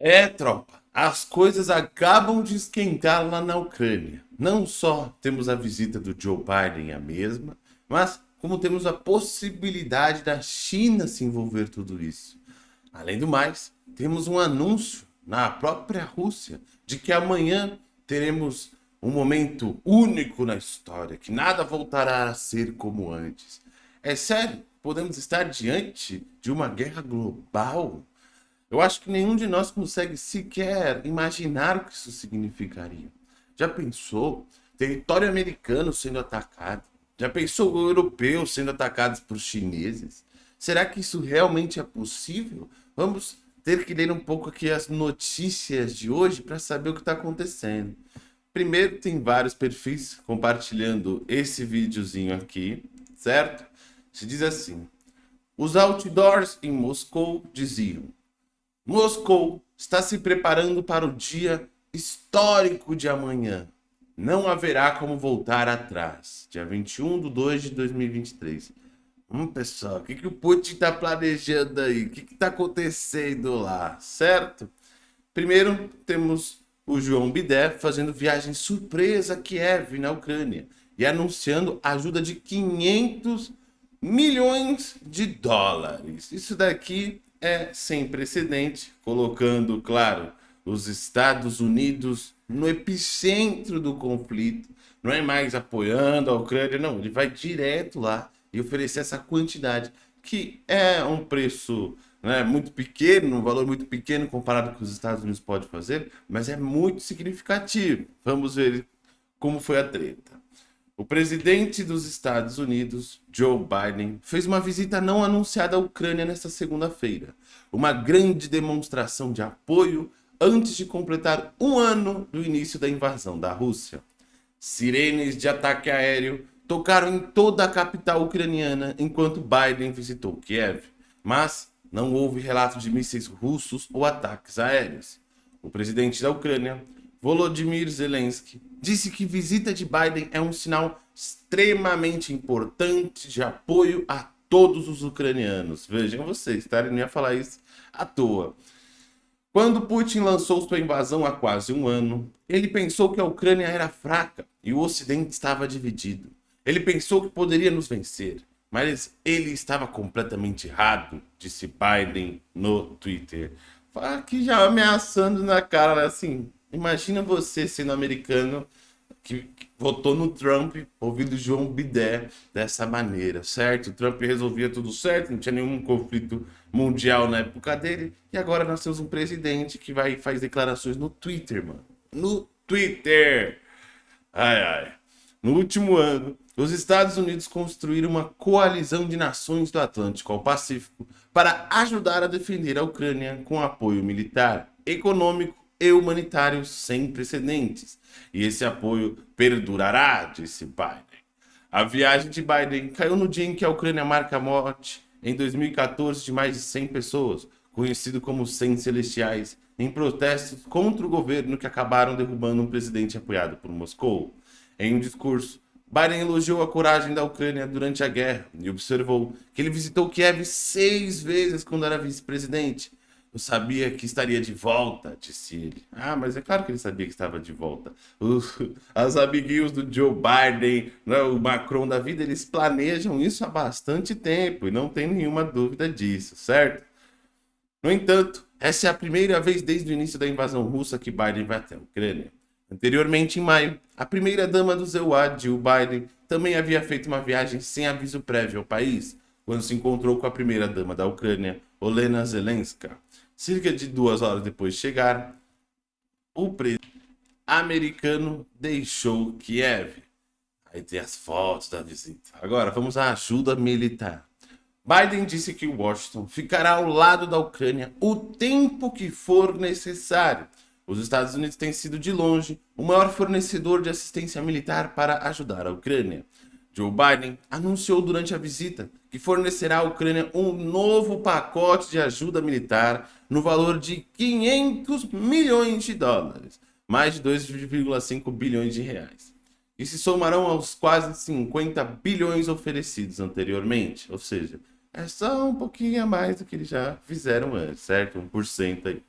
É, tropa, as coisas acabam de esquentar lá na Ucrânia. Não só temos a visita do Joe Biden a mesma, mas como temos a possibilidade da China se envolver tudo isso. Além do mais, temos um anúncio na própria Rússia de que amanhã teremos um momento único na história, que nada voltará a ser como antes. É sério, podemos estar diante de uma guerra global? Eu acho que nenhum de nós consegue sequer imaginar o que isso significaria. Já pensou território americano sendo atacado? Já pensou o europeu sendo atacado por chineses? Será que isso realmente é possível? Vamos ter que ler um pouco aqui as notícias de hoje para saber o que está acontecendo. Primeiro, tem vários perfis compartilhando esse videozinho aqui, certo? Se diz assim, os outdoors em Moscou diziam Moscou está se preparando para o dia histórico de amanhã. Não haverá como voltar atrás. Dia 21 de 2 de 2023. Hum, pessoal, o que, que o Putin está planejando aí? O que está acontecendo lá, certo? Primeiro, temos o João Bidé fazendo viagem surpresa a Kiev, na Ucrânia, e anunciando ajuda de 500 milhões de dólares. Isso daqui é sem precedente, colocando, claro, os Estados Unidos no epicentro do conflito. Não é mais apoiando a Ucrânia, não. Ele vai direto lá e oferecer essa quantidade, que é um preço né, muito pequeno, um valor muito pequeno comparado com o que os Estados Unidos podem fazer, mas é muito significativo. Vamos ver como foi a treta. O presidente dos Estados Unidos, Joe Biden, fez uma visita não anunciada à Ucrânia nesta segunda-feira. Uma grande demonstração de apoio antes de completar um ano do início da invasão da Rússia. Sirenes de ataque aéreo tocaram em toda a capital ucraniana enquanto Biden visitou Kiev, mas não houve relato de mísseis russos ou ataques aéreos. O presidente da Ucrânia Volodymyr Zelensky disse que visita de Biden é um sinal extremamente importante de apoio a todos os ucranianos. Vejam vocês, tá? Ele não ia falar isso à toa. Quando Putin lançou sua invasão há quase um ano, ele pensou que a Ucrânia era fraca e o Ocidente estava dividido. Ele pensou que poderia nos vencer, mas ele estava completamente errado, disse Biden no Twitter. Aqui já ameaçando na cara, assim, Imagina você sendo americano que, votou no Trump, ouvindo João Bidé dessa maneira, certo? O Trump resolvia tudo certo, não tinha nenhum conflito mundial na época dele. E agora nós temos um presidente que vai faz declarações no Twitter, mano. No Twitter! Ai, ai. No último ano, os Estados Unidos construíram uma coalizão de nações do Atlântico ao Pacífico para ajudar a defender a Ucrânia com apoio militar, econômico e humanitário sem precedentes. E esse apoio perdurará, disse Biden. A viagem de Biden caiu no dia em que a Ucrânia marca a morte, em 2014, de mais de 100 pessoas, conhecido como 100 celestiais, em protestos contra o governo que acabaram derrubando um presidente apoiado por Moscou. Em um discurso, Biden elogiou a coragem da Ucrânia durante a guerra e observou que ele visitou Kiev seis vezes quando era vice-presidente, eu sabia que estaria de volta, disse ele. Ah, mas é claro que ele sabia que estava de volta. Os, as amiguinhos do Joe Biden, né, o Macron da vida, eles planejam isso há bastante tempo e não tem nenhuma dúvida disso, certo? No entanto, essa é a primeira vez desde o início da invasão russa que Biden vai até a Ucrânia. Anteriormente, em maio, a primeira-dama do ZEUA, Jill Biden, também havia feito uma viagem sem aviso prévio ao país, quando se encontrou com a primeira-dama da Ucrânia, Olena Zelenska. Cerca de duas horas depois de chegar, o presidente americano deixou Kiev. Aí tem as fotos da visita. Agora, vamos à ajuda militar. Biden disse que Washington ficará ao lado da Ucrânia o tempo que for necessário. Os Estados Unidos têm sido, de longe, o maior fornecedor de assistência militar para ajudar a Ucrânia. Joe Biden anunciou durante a visita que fornecerá à Ucrânia um novo pacote de ajuda militar no valor de 500 milhões de dólares, mais de 2,5 bilhões de reais. E se somarão aos quase 50 bilhões oferecidos anteriormente, ou seja, é só um pouquinho a mais do que eles já fizeram antes, certo? 1% aí.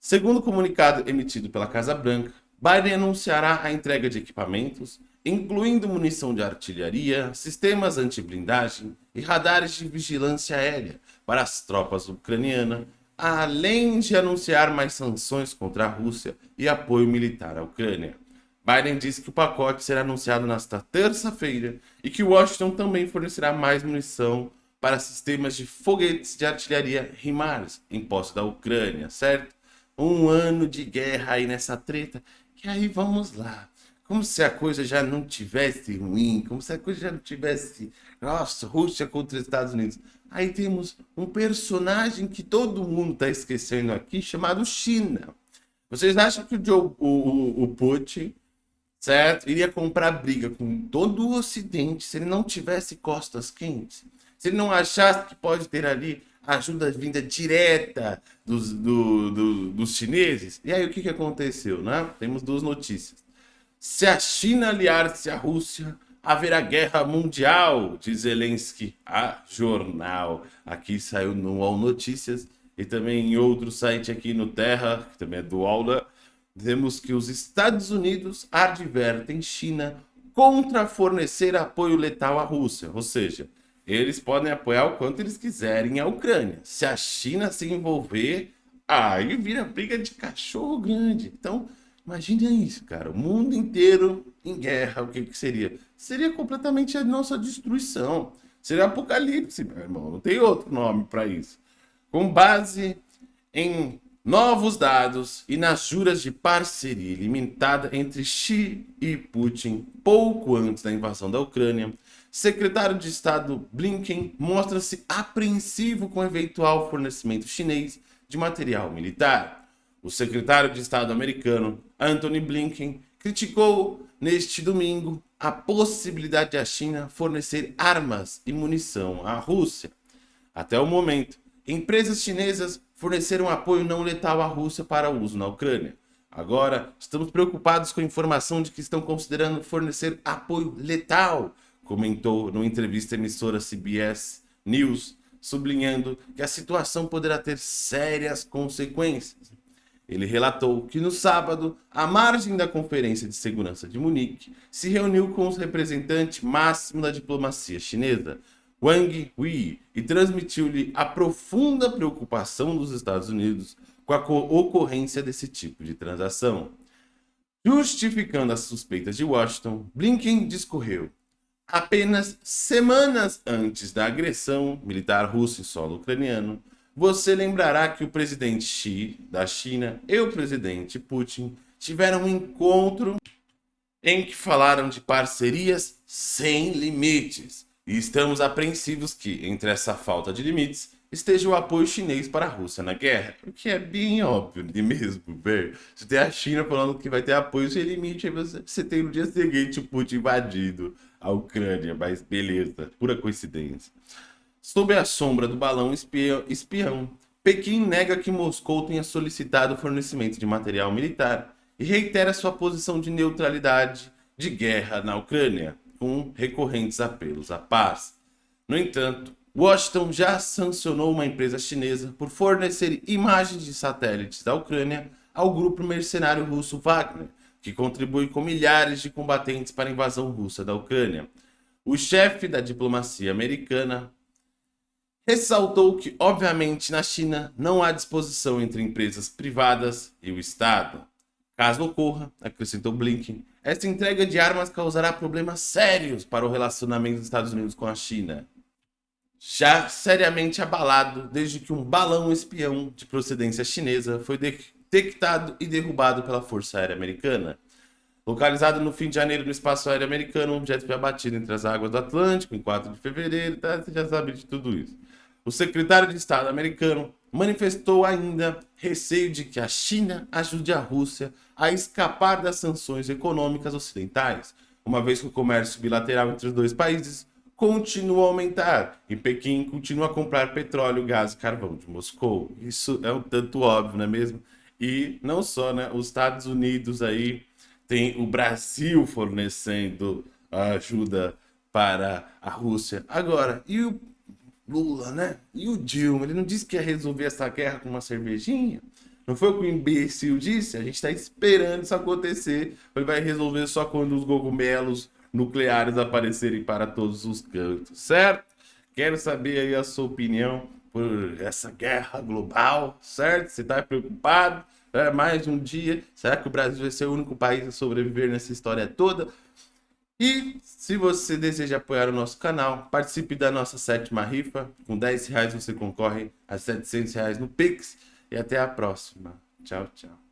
Segundo o comunicado emitido pela Casa Branca, Biden anunciará a entrega de equipamentos, incluindo munição de artilharia, sistemas anti-blindagem e radares de vigilância aérea para as tropas ucranianas, além de anunciar mais sanções contra a Rússia e apoio militar à Ucrânia. Biden disse que o pacote será anunciado nesta terça-feira e que Washington também fornecerá mais munição para sistemas de foguetes de artilharia HIMARS em posse da Ucrânia, certo? Um ano de guerra aí nessa treta. E aí vamos lá. Como se a coisa já não tivesse ruim, como se a coisa já não tivesse, nossa, Rússia contra os Estados Unidos. Aí temos um personagem que todo mundo está esquecendo aqui, chamado China. Vocês acham que o, Joe, o, o, o Putin, certo, iria comprar briga com todo o Ocidente se ele não tivesse costas quentes? Se ele não achasse que pode ter ali ajuda vinda direta dos, do, do, dos chineses? E aí o que, que aconteceu, né? Temos duas notícias. Se a China aliar-se à Rússia, haverá guerra mundial, diz Zelensky a jornal. Aqui saiu no UOL Notícias e também em outro site aqui no Terra, que também é do Aula, vemos que os Estados Unidos advertem China contra fornecer apoio letal à Rússia, ou seja, eles podem apoiar o quanto eles quiserem a Ucrânia. Se a China se envolver, aí vira briga de cachorro grande. Então, imagine isso, cara. O mundo inteiro em guerra, o que, que seria? Seria completamente a nossa destruição. Seria apocalipse, meu irmão. Não tem outro nome para isso. Com base em novos dados e nas juras de parceria limitada entre Xi e Putin pouco antes da invasão da Ucrânia, secretário de Estado Blinken mostra-se apreensivo com o eventual fornecimento chinês de material militar. O secretário de Estado americano, Anthony Blinken, criticou neste domingo a possibilidade de a China fornecer armas e munição à Rússia. Até o momento, empresas chinesas forneceram apoio não letal à Rússia para uso na Ucrânia. Agora, estamos preocupados com a informação de que estão considerando fornecer apoio letal comentou numa entrevista à emissora CBS News, sublinhando que a situação poderá ter sérias consequências. Ele relatou que no sábado, à margem da Conferência de Segurança de Munique, se reuniu com os representantes máximos da diplomacia chinesa, Wang Yi, e transmitiu-lhe a profunda preocupação dos Estados Unidos com a ocorrência desse tipo de transação. Justificando as suspeitas de Washington, Blinken discorreu Apenas semanas antes da agressão militar russa em solo ucraniano, você lembrará que o presidente Xi da China e o presidente Putin tiveram um encontro em que falaram de parcerias sem limites. E estamos apreensivos que, entre essa falta de limites, esteja o apoio chinês para a Rússia na guerra. O que é bem óbvio de mesmo ver. Você tem a China falando que vai ter apoio sem limite, aí você, você tem no dia seguinte o Putin invadido a Ucrânia, mas beleza, pura coincidência. Sob a sombra do balão espião, Pequim nega que Moscou tenha solicitado o fornecimento de material militar e reitera sua posição de neutralidade de guerra na Ucrânia, com recorrentes apelos à paz. No entanto, Washington já sancionou uma empresa chinesa por fornecer imagens de satélites da Ucrânia ao grupo mercenário russo Wagner, que contribui com milhares de combatentes para a invasão russa da Ucrânia. O chefe da diplomacia americana ressaltou que, obviamente, na China não há disposição entre empresas privadas e o Estado. Caso ocorra, acrescentou Blinken, esta entrega de armas causará problemas sérios para o relacionamento dos Estados Unidos com a China. Já seriamente abalado desde que um balão espião de procedência chinesa foi detectado e derrubado pela Força Aérea Americana. Localizado no fim de janeiro no espaço aéreo americano, um objeto foi abatido entre as águas do Atlântico em 4 de fevereiro, tá? você já sabe de tudo isso. O secretário de Estado americano manifestou ainda receio de que a China ajude a Rússia a escapar das sanções econômicas ocidentais, uma vez que o comércio bilateral entre os dois países continua a aumentar e Pequim continua a comprar petróleo, gás e carvão de Moscou. Isso é um tanto óbvio, não é mesmo? E não só, né? Os Estados Unidos aí tem o Brasil fornecendo ajuda para a Rússia. Agora, e o Lula, né? E o Dilma? Ele não disse que ia resolver essa guerra com uma cervejinha? Não foi o que o imbecil disse? A gente está esperando isso acontecer. Ele vai resolver só quando os cogumelos nucleares aparecerem para todos os cantos, certo? Quero saber aí a sua opinião por essa guerra global, certo? Você está preocupado? É mais um dia. Será que o Brasil vai ser o único país a sobreviver nessa história toda? E se você deseja apoiar o nosso canal, participe da nossa sétima rifa. Com 10 reais você concorre a 700 reais no Pix. E até a próxima. Tchau, tchau.